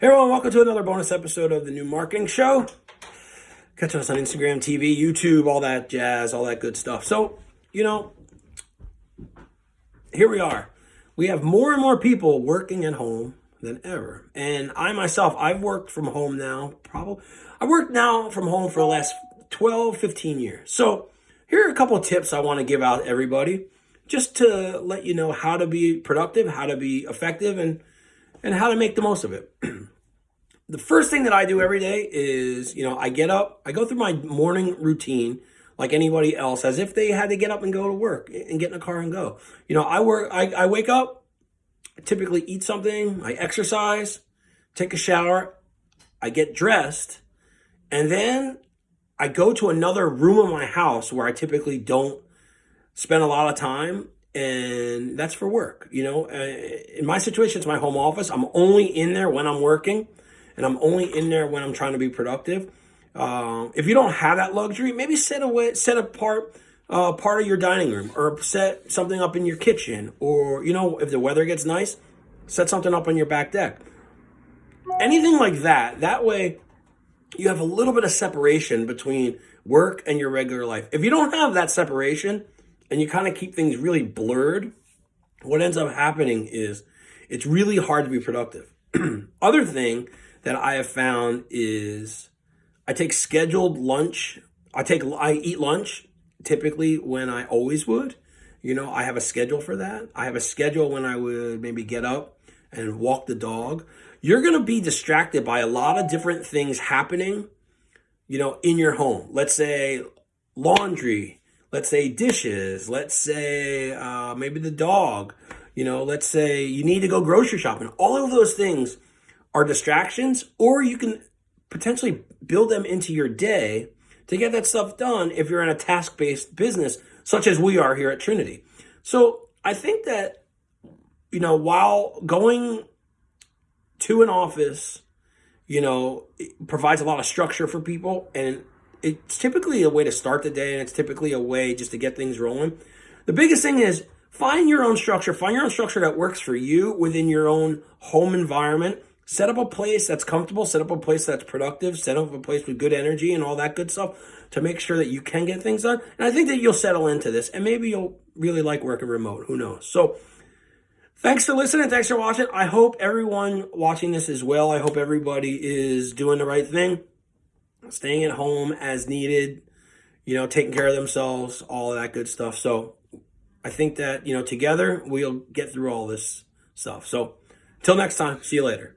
Hey everyone, welcome to another bonus episode of the New Marketing Show. Catch us on Instagram, TV, YouTube, all that jazz, all that good stuff. So, you know, here we are. We have more and more people working at home than ever. And I myself, I've worked from home now, probably, I worked now from home for the last 12, 15 years. So here are a couple tips I want to give out everybody just to let you know how to be productive, how to be effective, and and how to make the most of it. the first thing that I do every day is, you know, I get up, I go through my morning routine like anybody else, as if they had to get up and go to work and get in a car and go. You know, I work, I, I wake up, I typically eat something, I exercise, take a shower, I get dressed, and then I go to another room of my house where I typically don't spend a lot of time and that's for work. You know, uh, in my situation, it's my home office. I'm only in there when I'm working, and I'm only in there when I'm trying to be productive. Uh, if you don't have that luxury, maybe set away, set apart uh, part of your dining room, or set something up in your kitchen, or you know, if the weather gets nice, set something up on your back deck. Anything like that. That way, you have a little bit of separation between work and your regular life. If you don't have that separation, and you kind of keep things really blurred, what ends up happening is it's really hard to be productive. Other thing that I have found is I take scheduled lunch. I take I eat lunch typically when I always would. You know, I have a schedule for that. I have a schedule when I would maybe get up and walk the dog. You're going to be distracted by a lot of different things happening, you know, in your home. Let's say laundry, let's say dishes, let's say uh, maybe the dog, you know, let's say you need to go grocery shopping. All of those things are distractions, or you can potentially build them into your day to get that stuff done if you're in a task based business, such as we are here at Trinity. So I think that, you know, while going to an office, you know, provides a lot of structure for people and it's typically a way to start the day and it's typically a way just to get things rolling. The biggest thing is find your own structure, find your own structure that works for you within your own home environment. Set up a place that's comfortable, set up a place that's productive, set up a place with good energy and all that good stuff to make sure that you can get things done. And I think that you'll settle into this and maybe you'll really like working remote. Who knows? So, Thanks for listening. Thanks for watching. I hope everyone watching this as well. I hope everybody is doing the right thing staying at home as needed, you know, taking care of themselves, all of that good stuff. So I think that, you know, together we'll get through all this stuff. So until next time, see you later.